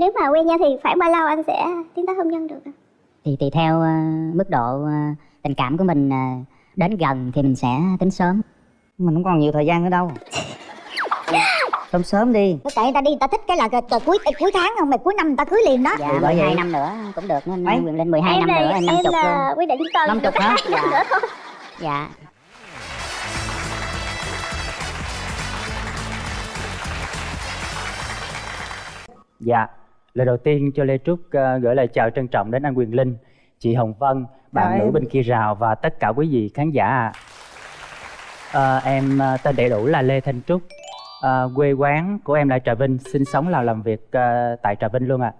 nếu mà quen nhau thì khoảng bao lâu anh sẽ tiến tới hôn nhân được ạ? thì tùy theo ờ, mức độ ờ, tình cảm của mình ờ, đến gần thì mình sẽ tính sớm. Mình không còn nhiều thời gian nữa đâu. Sớm sớm đi. Tại người ta đi người ta thích cái là cái, cái cuối cái cuối tháng không mày cuối năm người ta cưới liền đó. Dạ 12 năm nữa cũng được nên Mấy? quyền lên 12 em năm nữa em năm chục luôn. quyết định tần Năm chục hả? hai năm Dạ. nữa thôi. Dạ. Dạ, lời đầu tiên cho Lê Trúc ờ, gửi lời chào trân trọng đến anh Quyền Linh, chị Hồng Vân, bạn nữ bên kia rào và tất cả quý vị khán giả ạ. Ờ, em ờ, tên đầy đủ là Lê Thanh Trúc, Ờ, quê quán của em là Trà Vinh, sinh sống là làm việc ờ, tại Trà Vinh luôn ạ.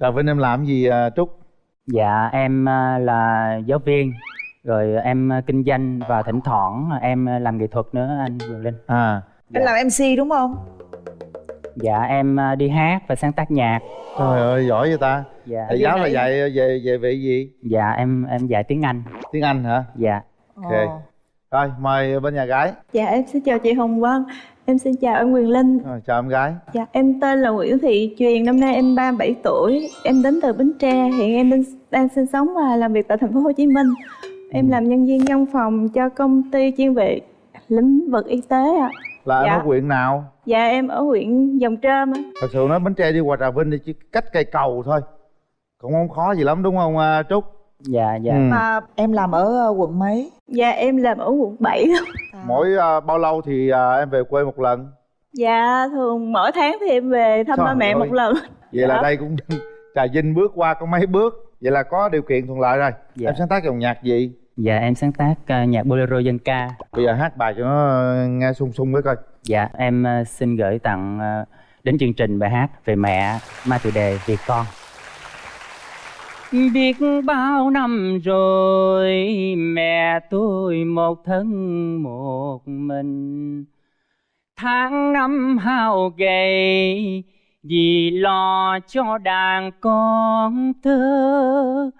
Trà Vinh em làm gì à, Trúc? Dạ, em là giáo viên, rồi em kinh doanh và thỉnh thoảng em làm nghệ thuật nữa anh Quyền Linh. À, Anh làm MC đúng không? Dạ, em ờ, đi hát và sáng tác nhạc. trời ơi giỏi vậy ta. Dạ, Thầy giáo là dạy về về vị gì? dạ em em dạy tiếng Anh. Tiếng Anh hả? Dạ. Ok. Rồi mời bên nhà gái. Dạ em xin chào chị Hồng Vân Em xin chào anh Quyền Linh Rồi, chào em gái. Dạ em tên là Nguyễn Thị Truyền Năm nay em 37 tuổi Em đến từ Bến Tre Hiện em đang, đang sinh sống và làm việc tại thành phố Hồ Chí Minh Em làm nhân viên văn phòng cho công ty chuyên về lĩnh vực y tế ạ Là Dạ. em ở huyện nào? Dạ em ở huyện Dòng Trơm á Thật sự nói Bến Tre đi qua Trà Vinh đi chỉ cách cây cầu thôi. Cũng không khó gì lắm đúng không à, Trúc? Dạ, dạ. Ừ. Mà em làm ở ờ, quận mấy? Dạ em làm ở quận 7 Mỗi à, bao lâu thì à, em về quê một lần? Dạ thường mỗi tháng thì em về thăm ba mẹ ơi. một lần Vậy là Dạ. đây cũng Trà Vinh bước qua có mấy bước. Vậy là có điều kiện thuận lợi rồi. Dạ. Em sáng tác dòng nhạc gì? Dạ em sáng tác ờ, nhạc bolero dân ca. Bây giờ hát bài cho nó ờ, nghe sung sung với coi. Dạ em ờ, xin gửi tặng ờ, đến chương trình bài hát về mẹ mang chủ đề Việc con. Biết bao năm rồi mẹ tôi một thân một mình Tháng năm hao gầy vì lo cho đàn con thơ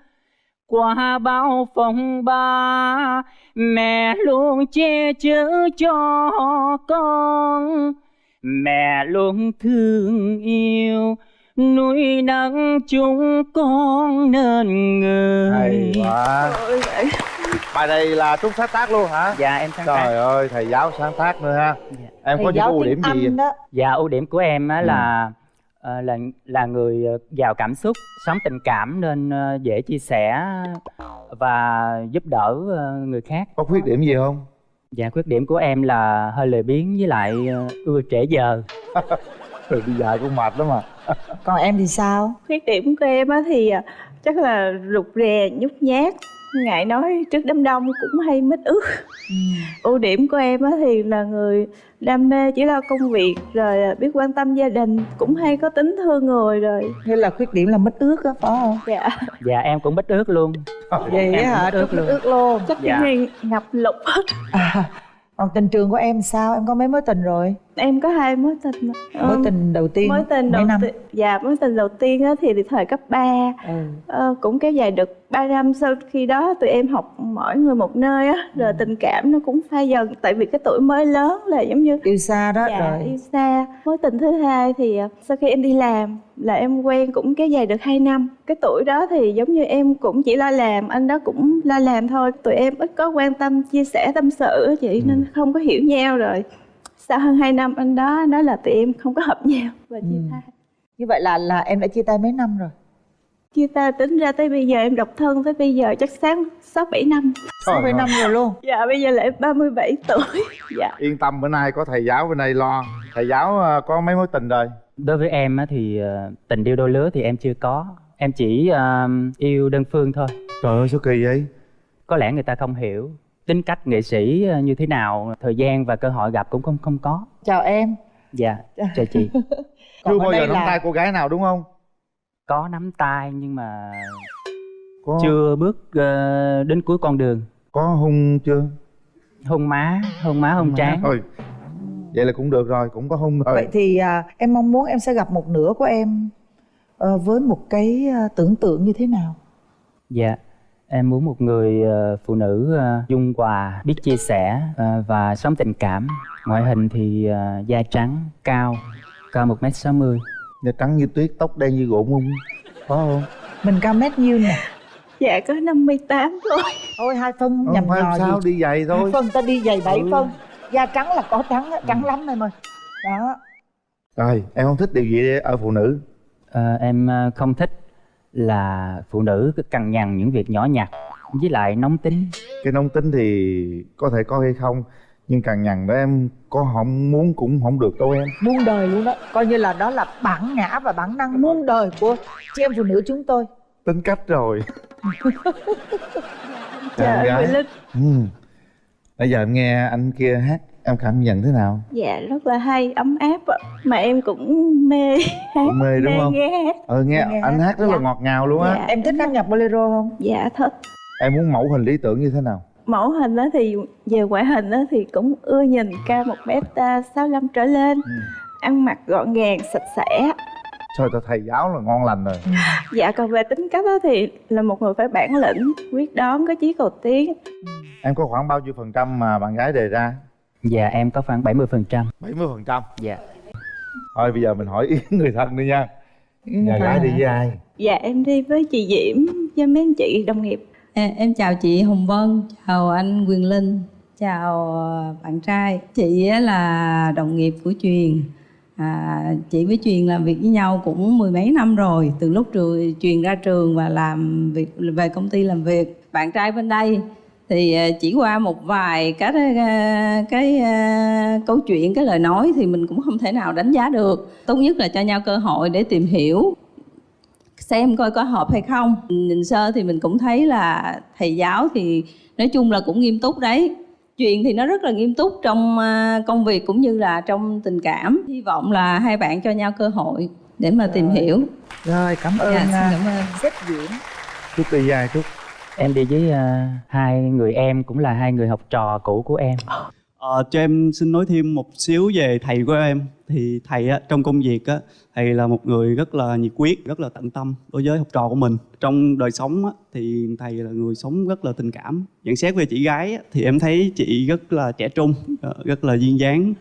qua bao phong ba mẹ luôn che chở cho con mẹ luôn thương yêu nuôi nấng chúng con nên người Hay quá. Bài này là Trúc sáng tác luôn hả? dạ em sáng tác Trời ơi, thầy giáo sáng tác nữa ha. Dạ. Em Thầy có những giáo ưu điểm gì? Đó Dạ ưu điểm của em á Ừ. là ờ, là là người ờ, giàu cảm xúc, sống tình cảm nên ờ, dễ chia sẻ và giúp đỡ người khác. Có khuyết điểm gì không? Dạ khuyết điểm của em là hơi lười biếng với lại ưa trễ giờ. Rồi đi dạy cũng mệt lắm mà. Còn em thì sao? Khuyết điểm của em á thì chắc là rụt rè, nhút nhát Ngại nói trước đám đông cũng hay mít ướt Ưu điểm của em á thì là người đam mê chỉ lo công việc Rồi biết quan tâm gia đình Cũng hay có tính thương người rồi Nghĩa là khuyết điểm là mất ước á phải không? Dạ Dạ em cũng bít ướt luôn. Vậy Em hả? Trúc ước mất ước luôn Chắc Dạ. cái này ngập lụt hết à, Còn tình trường của em sao? Em có mấy mối tình rồi? Em có hai mối tình Mối Ừm, tình đầu tiên Mối tình đầu năm? tiên Dạ mối tình đầu tiên á thì, thời cấp 3 Ừ. Ờ, cũng kéo dài được 3 năm. Sau khi đó tụi em học mỗi người một nơi á rồi tình cảm nó cũng phai dần. Tại vì cái tuổi mới lớn là giống như Yêu xa đó dạ, rồi. yêu xa. Mối tình thứ hai thì à, sau khi em đi làm là em quen cũng kéo dài được 2 năm. Cái tuổi đó thì giống như em cũng chỉ lo làm anh đó cũng lo làm thôi. Tụi em ít có quan tâm chia sẻ tâm sự chị nên không có hiểu nhau rồi sau hơn 2 năm anh đó nói là tụi em không có hợp nhau và chia Ừ. tay Như vậy là là em đã chia tay mấy năm rồi? chia tay tính ra tới bây giờ em độc thân tới bây giờ chắc sáng sáu bảy năm Sáu bảy năm rồi luôn dạ bây giờ là em 37 tuổi dạ Yên tâm bữa nay có thầy giáo bên đây lo. Thầy giáo à, có mấy mối tình rồi. Đối với em á thì ờ, tình yêu đôi lứa thì em chưa có. Em chỉ ờ, yêu đơn phương thôi. Trời ơi sao kỳ vậy? Có lẽ người ta không hiểu tính cách nghệ sĩ ờ, như thế nào, thời gian và cơ hội gặp cũng không không có. Chào em Dạ, chào chị. Chưa bao giờ nắm là- tay cô gái nào đúng không? Có nắm tay nhưng mà Có chưa bước ờ, đến cuối con đường. có hung chưa? Hôn má, hôn má, hôn trán. Thôi. Vậy là cũng được rồi, cũng có hung rồi. Vậy thì à, em mong muốn em sẽ gặp một nửa của em ờ, với một cái à, tưởng tượng như thế nào? Dạ, em muốn một người ờ, phụ nữ ờ, dung hòa, biết chia sẻ ờ, và sống tình cảm. Ngoại hình thì da trắng, cao, cao 1m60. da trắng như tuyết tóc đen như gỗ mung có không? Mình cao mét nhiêu nè? Dạ có 58 thôi. Thôi hai phân không nhầm nhò sao gì? đi giày hai thôi. phân ta đi giày bảy Ừ. phân. Da trắng là có trắng trắng lắm em ơi. Đó. Rồi em không thích điều gì ở phụ nữ? Ờ, em không thích là phụ nữ cứ cằn nhằn những việc nhỏ nhặt với lại nóng tính. Cái nóng tính thì có thể có hay không nhưng càng nhằn đó em có không muốn cũng không được đâu em. Muôn đời luôn đó. Coi như là đó là bản ngã và bản năng muôn đời của chị em phụ nữ chúng tôi. Tính cách rồi. Trời ơi Linh. Ừ. bây giờ em nghe anh kia hát em cảm nhận thế nào dạ rất là hay ấm áp ạ mà em cũng mê hát Cũng mê đúng không? nghe hát ờ nghe, Nghe anh hát. rất là Dạ. ngọt ngào luôn á Dạ. em thích hát nhạc bolero không dạ thích em muốn mẫu hình lý tưởng như thế nào mẫu hình đó thì về ngoại hình đó thì cũng ưa nhìn cao một mét à, sáu trở lên Ừ. ăn mặc gọn gàng sạch sẽ trời tao thầy giáo là ngon lành rồi dạ còn về tính cách đó thì là một người phải bản lĩnh quyết đoán có chí cầu tiến em có khoảng bao nhiêu phần trăm mà bạn gái đề ra Dạ em có khoảng 70% phần trăm. 70 phần trăm? Dạ. Thôi bây giờ mình hỏi ý người thân đi nha. Nhà gái đi với ai? Dạ em đi với chị diễm với mấy anh chị đồng nghiệp. À, em chào chị Hồng Vân, chào anh Quyền Linh, chào ờ, bạn trai. Chị á là đồng nghiệp của Truyền. À, chị với Truyền làm việc với nhau cũng mười mấy năm rồi, từ lúc trường Truyền ra trường và làm việc về công ty làm việc. Bạn trai bên đây thì ờ, chỉ qua một vài cái ờ, cái ờ, câu chuyện cái lời nói thì mình cũng không thể nào đánh giá được. Tốt nhất là cho nhau cơ hội để tìm hiểu xem coi có hợp hay không. Nhìn sơ thì mình cũng thấy là thầy giáo thì nói chung là cũng nghiêm túc đấy. Chuyện thì nó rất là nghiêm túc trong à, công việc cũng như là trong tình cảm. Hy vọng là hai bạn cho nhau cơ hội để mà tìm hiểu. Rồi cảm ơn Dạ, xin à, cảm ơn. Sếp Diễm chúc với ai chúc Em đi với ờ, hai người em cũng là hai người học trò cũ của em. Ờ, cho em xin nói thêm một xíu về thầy của em. Thì thầy á, trong công việc á, thầy là một người rất là nhiệt huyết rất là tận tâm đối với học trò của mình. Trong đời sống á, thì thầy là người sống rất là tình cảm. Nhận xét về chị gái á, thì em thấy chị rất là trẻ trung ờ, rất là duyên dáng.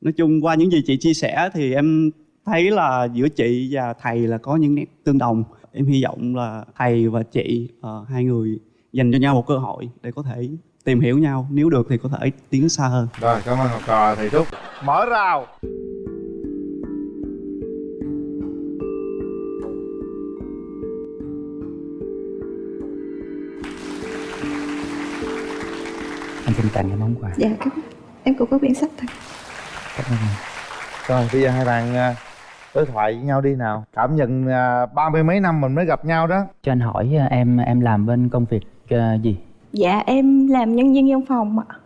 Nói chung qua những gì chị chia sẻ thì em thấy là giữa chị và thầy là có những nét tương đồng em hy vọng là thầy và chị ờ, hai người dành cho nhau một cơ hội để có thể tìm hiểu nhau. Nếu được thì có thể tiến xa hơn. Rồi cảm ơn học trò thầy trúc. Mở rào. Anh xin tặng cái món quà. Dạ cảm ơn. em cũng có biện sách thật Cảm ơn. Rồi bây giờ hai bạn à, đối thoại với nhau đi nào. Cảm nhận à, ba mươi mấy năm mình mới gặp nhau đó. Cho anh hỏi ờ, em em làm bên công việc ờ, gì? dạ em làm nhân viên văn phòng ạ.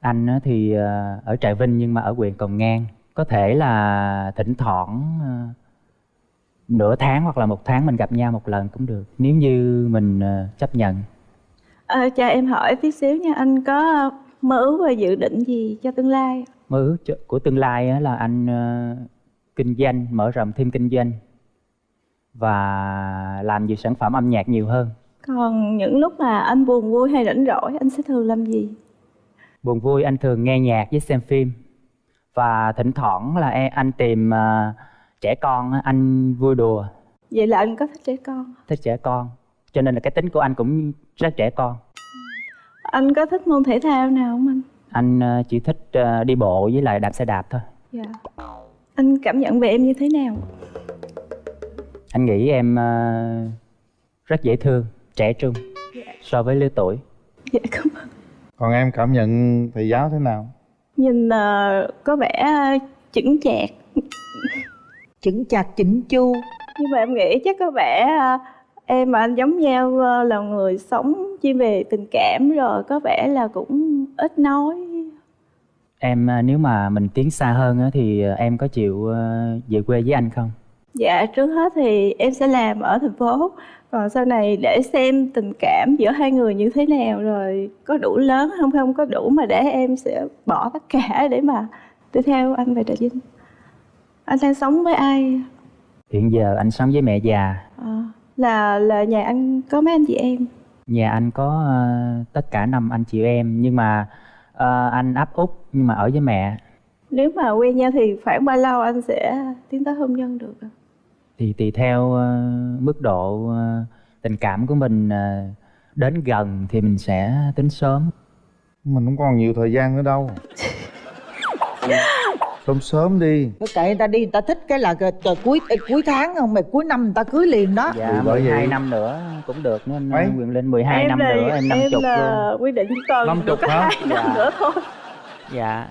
Anh á thì ở Trà Vinh nhưng mà ở huyện Cầu Ngang. Có thể là thỉnh thoảng nửa tháng hoặc là một tháng mình gặp nhau một lần cũng được. Nếu như mình chấp nhận. Ờ, cho em hỏi tí xíu nha. Anh có mơ ước và dự định gì cho tương lai Mơ ước cho- của tương lai á là anh kinh doanh, mở rộng thêm kinh doanh Và làm nhiều sản phẩm âm nhạc nhiều hơn. Còn những lúc mà anh buồn vui hay rảnh rỗi anh sẽ thường làm gì? Buồn vui anh thường nghe nhạc với xem phim. Và thỉnh thoảng là e- anh tìm ờ, trẻ con anh vui đùa. Vậy là anh có thích trẻ con thích trẻ con cho nên là cái tính của anh cũng rất trẻ con. Anh có thích môn thể thao nào không anh? Anh ờ, chỉ thích ờ, đi bộ với lại đạp xe đạp thôi. Dạ anh cảm nhận về em như thế nào? Anh nghĩ em ờ, rất dễ thương trẻ trung so với lứa tuổi. Dạ cảm ơn. Còn em cảm nhận thầy giáo thế nào? Nhìn ờ, có vẻ ờ, chững chạc. Chững chạc chỉnh chu. Nhưng mà em nghĩ chắc có vẻ ờ, em và anh giống nhau ờ, là người sống chuyên về tình cảm rồi có vẻ là cũng ít nói em ờ, nếu mà mình tiến xa hơn á, thì ờ, em có chịu ờ, về quê với anh không? Dạ trước hết thì em sẽ làm ở thành phố. Còn sau này để xem tình cảm giữa hai người như thế nào Rồi có đủ lớn không không có đủ mà để em sẽ bỏ tất cả để mà đi theo anh về Trà Vinh. Anh đang sống với ai? hiện giờ anh sống với mẹ già. À, là là nhà anh có mấy anh chị em? Nhà anh có ờ, tất cả năm anh chị em nhưng mà ờ, anh áp út nhưng mà ở với mẹ. Nếu mà quen nhau thì khoảng bao lâu anh sẽ tiến tới hôn nhân được thì tùy theo ờ, mức độ ờ, tình cảm của mình ờ, đến gần thì mình sẽ tính sớm. Mình không còn nhiều thời gian nữa đâu sớm sớm đi Cứ kệ người ta đi người ta thích cái là cái, cái cuối cái cuối tháng không mày cuối năm người ta cưới liền đó dạ bởi 12 vậy. năm nữa cũng được nữa anh Mấy? Quyền Linh 12 em năm là, nữa em năm em chục là luôn quyết định còn Năm chục hả? hai năm Dạ. nữa thôi dạ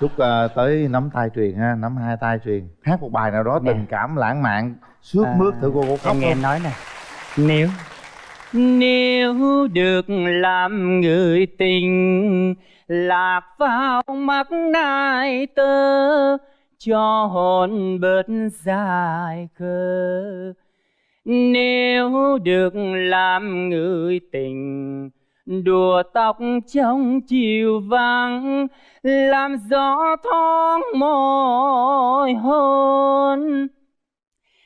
chúc ờ, tới nắm tay truyền ha nắm hai tay truyền hát một bài nào đó Nè. tình cảm lãng mạn sướt À, mướt thử cô cô khóc em nghe em nói nè nếu nếu được làm người tình lạc vào mắt nai tơ, cho hồn bớt dài cơ nếu được làm người tình, đùa tóc trong chiều vắng, làm gió thoáng môi hôn.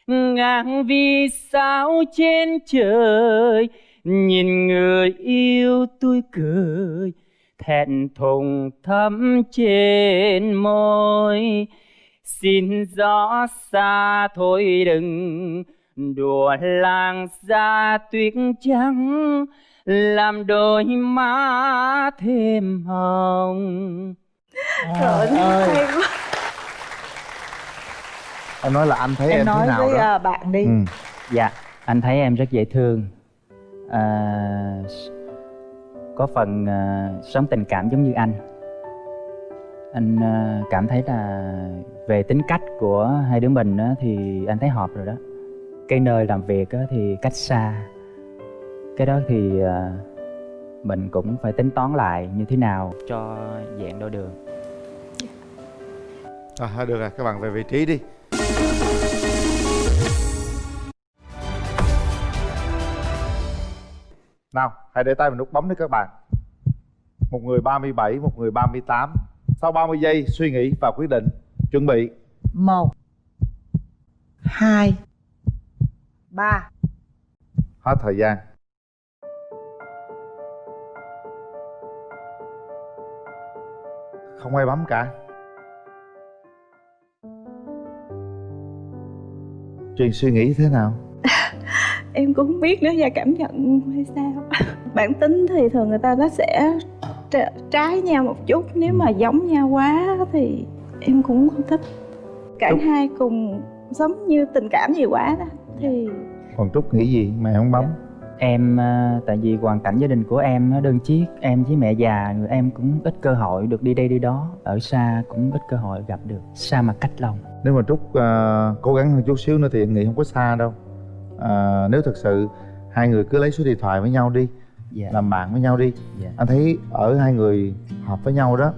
Ngang vì sao trên trời, nhìn người yêu tôi cười thẹn thùng thắm trên môi. Xin gió xa thôi đừng đùa làng ra tuyết trắng làm đôi má thêm hồng. Trời ơi hay quá. Em nói là anh thấy em, em nói thế nào với đó. à, bạn đi. Ừ. Dạ, anh thấy em rất dễ thương. À, có phần à, uh, sống tình cảm giống như anh. Anh uh, cảm thấy là về tính cách của hai đứa mình á, thì anh thấy hợp rồi đó. Cái nơi làm việc á, thì cách xa. Cái đó thì uh, mình cũng phải tính toán lại như thế nào cho dạng đôi đường. À, thôi được rồi các bạn về vị trí đi. Nào hãy để tay vào nút bấm đi các bạn. Một người 37 một người 38 sau 30 giây suy nghĩ và quyết định chuẩn bị. Một hai ba. Hết thời gian. Không ai bấm cả. Truyền suy nghĩ thế nào? Em cũng không biết nữa và cảm nhận hay sao? Bản tính thì thường người ta nó sẽ tr- trái nhau một chút nếu mà giống nhau quá thì em cũng không thích. Cả Đúng. hai cùng giống như tình cảm gì quá đó thì Còn Trúc nghĩ gì? Mà không bấm? Em à, tại vì hoàn cảnh gia đình của em nó đơn chiếc Em với mẹ già người em cũng ít cơ hội được đi đây đi đó. Ở xa cũng ít cơ hội gặp được Xa mà cách lòng. Nếu mà Trúc à, cố gắng hơn chút xíu nữa thì em nghĩ không có xa đâu à, Nếu thật sự hai người cứ lấy số điện thoại với nhau đi Dạ Làm bạn với nhau đi Dạ. Anh thấy ở hai người hợp với nhau đó